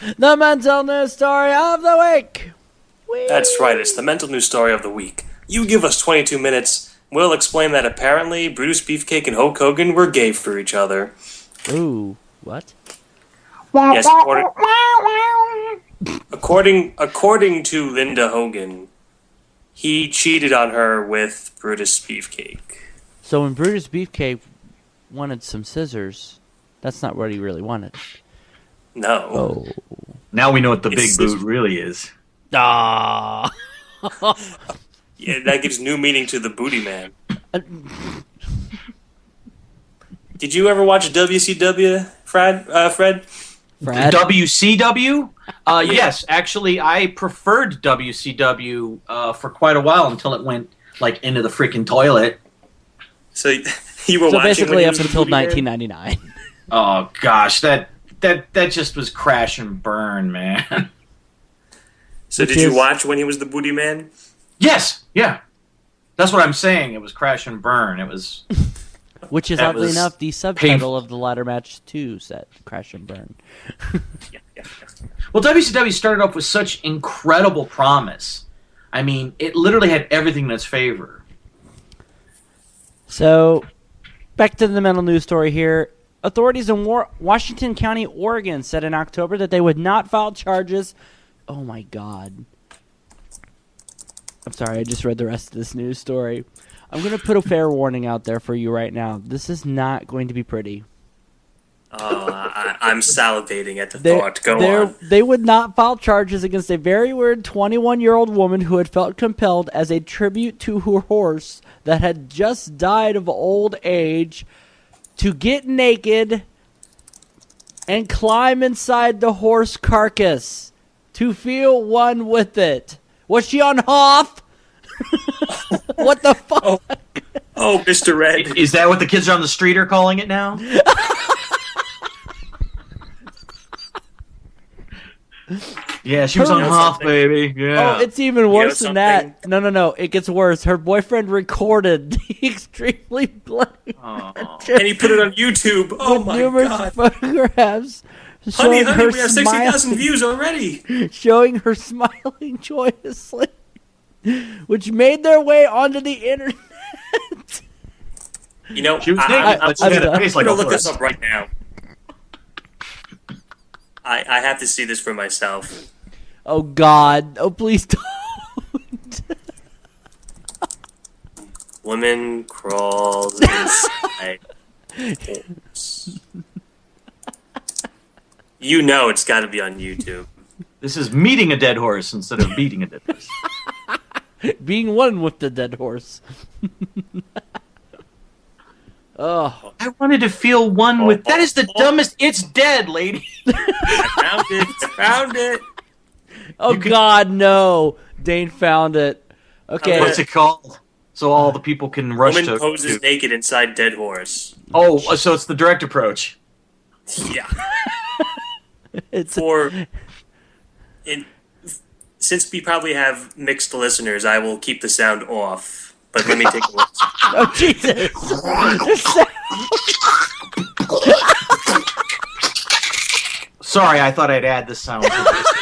The mental news story of the week. That's right, it's the mental news story of the week. You give us 22 minutes, we'll explain that apparently Brutus Beefcake and Hulk Hogan were gay for each other. Ooh, what? Yes, according, according, according to Linda Hogan, he cheated on her with Brutus Beefcake. So when Brutus Beefcake wanted some scissors, that's not what he really wanted. No. Oh. Now we know what the It's- big boot really is. Ah. Yeah, that gives new meaning to the Booty Man. Did you ever watch WCW, Fred? Uh, Fred? Fred? WCW? Uh, Yes, actually, I preferred WCW uh, for quite a while until it went like into the freaking toilet. So you were so watching basically up until 1999. Oh gosh, that that that just was crash and burn, man. So did you watch when he was the Booty Man? yes, yeah, that's what I'm saying. It was crash and burn. It was Which is That oddly enough the subtitle of the ladder match 2 set, Crash and Burn. Yeah, yeah, yeah. well. WCW started off with such incredible promise. I mean, it literally had everything in its favor. So, back to the mental news story here. Authorities in War- Washington County, Oregon said in October that they would not file charges. Oh my god. I'm sorry, I just read the rest of this news story. I'm going to put a fair warning out there for you right now. This is not going to be pretty. Oh, I, I'm salivating at the They- thought. Go they're- on. They would not file charges against a very weird 21 year old woman who had felt compelled as a tribute to her horse that had just died of old age to get naked and climb inside the horse carcass to feel one with it. Was she on Hoff? what the fuck? Oh, oh Mr. Red. Is that what the kids on the street are calling it now? yeah, she was Her- on You know Hoff, something? baby. Yeah. Oh, it's even worse than that. No, no, no. It gets worse. Her boyfriend recorded the extremely bloody Aw. And he put it on YouTube. Oh with my numerous god. photographs Honey, showing honey, her we have 60,000 views already. showing her smiling joyously, which made their way onto the internet. You know, She was I, naked, I, I'm but she had I'm a face like gonna a look this up right now. I, I have to see this for myself. Oh God! Oh please don't. Woman crawls inside. You know it's got to be on YouTube. This is meeting a dead horse instead of beating a dead horse. Being one with the dead horse. oh, I wanted to feel one with. That is the dumbest. It's dead, lady. I found it. I found it. Oh You could- God, no! Dane found it. Okay, What's it called? So all the people can rush Woman to. poses to- naked inside dead horse. Oh, uh, so it's the direct approach. Yeah. it's For in, since we probably have mixed listeners, I will keep the sound off. But let me take a listen. oh Jesus! Sorry, I thought I'd add the sound.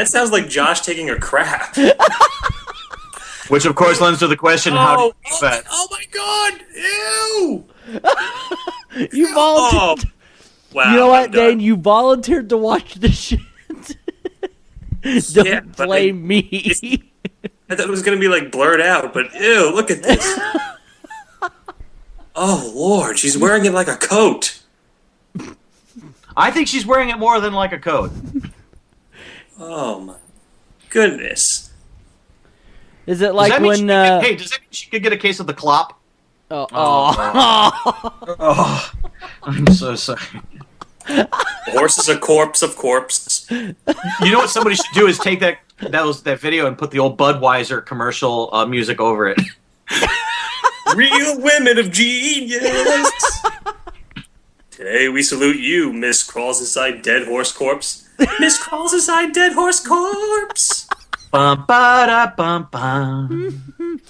That sounds like Josh taking a crap. Which, of course, lends to the question: How do Oh, you oh, do that? Oh, oh my god! Ew! you volunteered. Oh, wow. you know what, done. Dane? You volunteered to watch this shit. Don't Yeah, but blame me. I thought it was gonna be like blurred out, but ew! Look at this. oh lord, she's wearing it like a coat. I think she's wearing it more than like a coat. Oh my goodness. Is it like that mean when? could get- Uh, hey, does that mean she could get a case of the clop? oh, oh. Oh, I'm so sorry. The horse is a corpse of corpse. You know what somebody should do is take that that was that video and put the old Budweiser commercial uh, music over it. Real women of genius. Today we salute you, Miss Crawls Inside Dead Horse Corpse. Miss Crawls Inside Dead Horse Corpse. Bum ba da bum bum.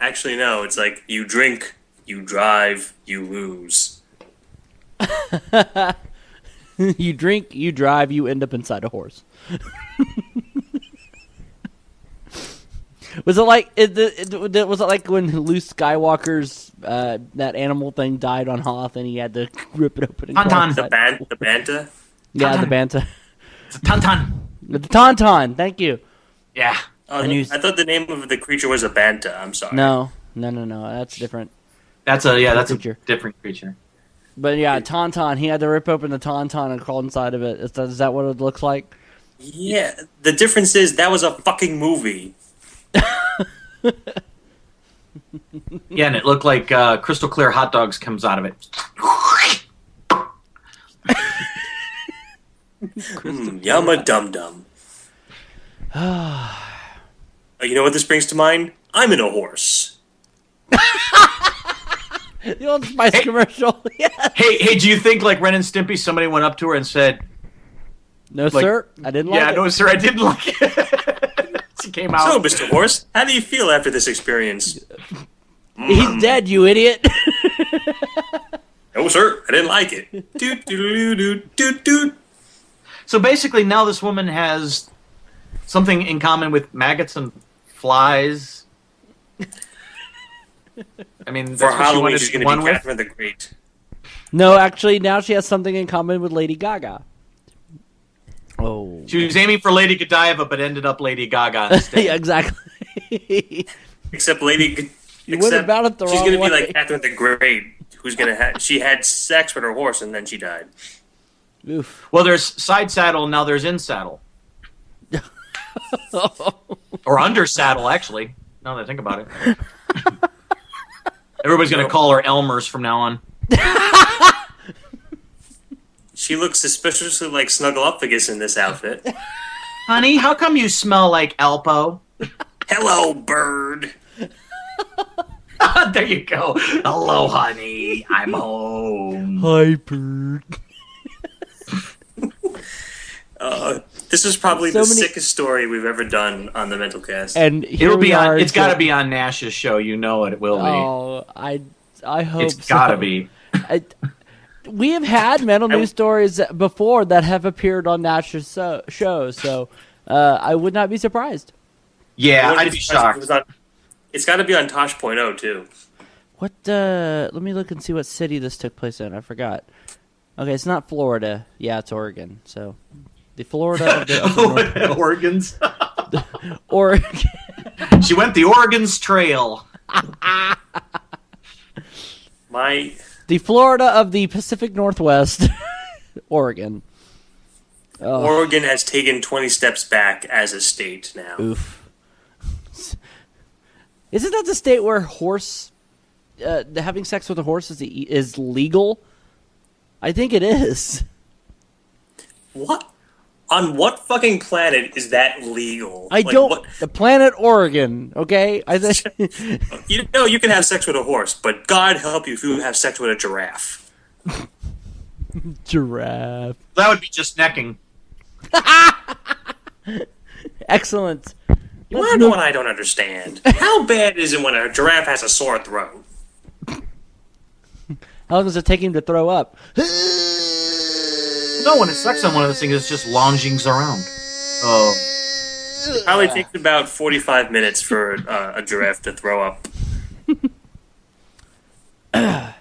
Actually, no. It's like you drink, you drive, you lose. you drink, you drive, you end up inside a horse. was it like it, it, it, was it like when Luke Skywalker's uh, that animal thing died on Hoth and he had to rip it open? And Tauntaun. crawl The inside? ban the bantha. yeah, the Tauntaun. bantha, It's a tauntaun. the tauntaun. Thank you. Yeah. Oh, And I he's- thought the name of the creature was a bantha. I'm sorry. No, no, no, no. That's different. That's a yeah. That's a Creature. different creature. But yeah, tauntaun. He had to rip open the tauntaun and crawl inside of it. Is that, is that what it looks like? Yeah, the difference is that was a fucking movie. Yeah, and it looked like uh, crystal clear hot dogs comes out of it. Mm, yumma dum dum. you know what this brings to mind? I'm in a horse. The old Spice Hey. commercial. yeah. Hey, hey, do you think like Ren and Stimpy? Somebody went up to her and said, No, Like- sir. I didn't like "Yeah, it. Yeah, no, sir, I didn't like it." She came So. Mr. Horse, how do you feel after this experience? He's mm-hmm. dead, you idiot. No, sir, I didn't like it. Doot doot doot doot doot. So basically, now this woman has something in common with maggots and flies. I mean, that's For what she Halloween, wanted she's going one to be with. Catherine the Great. no, actually, now she has something in common with Lady Gaga. Oh. She was aiming for Lady Godiva, but ended up Lady Gaga instead. yeah, exactly. Except Lady. G- You went except about it the she's wrong gonna be like Catherine the Great, who's gonna have. She had sex with her horse and then she died. Oof. Well, there's side saddle, now there's in saddle. or under saddle, actually. Now that I think about it. Everybody's going to call her Elmers from now on. She looks suspiciously like Snuffleupagus in this outfit. Honey, how come you smell like Alpo? Hello, bird. there you go. Hello, honey. I'm home. Hyper. Uh, this is probably So the many- sickest story we've ever done on the Mental Cast. And here It'll we be are on. It's got to be on Nash's show. You know it. It will be. Oh, I, I hope it's so. got to be. I, we have had mental news stories before that have appeared on Nash's so, shows, so uh, I would not be surprised. Yeah, I'd be surprised if it shocked. was on- it's got to be on Tosh.0 too. What? Uh, let me look and see what city this took place in. I forgot. Okay, it's not Florida. Yeah, it's Oregon. So, the Florida of the, of the North- Oregon. she went the Oregon's trail. My the Florida of the Pacific Northwest, Oregon. Oh, Oregon has taken 20 steps back as a state now. oof. Isn't that the state where horse uh, having sex with a horse is is legal? I think it is. What? On what fucking planet is that legal? I Like, don't. what- The planet Oregon. Okay, I think. you know, you can have sex with a horse, but God help you if you have sex with a giraffe. Giraffe. That would be just necking. Excellent. You want to know what I don't understand? How bad is it when a giraffe has a sore throat? How long does it take him to throw up? No, when it sucks on one of those things, it's just loungings around. Oh. It Probably takes about 45 minutes for uh, a giraffe to throw up.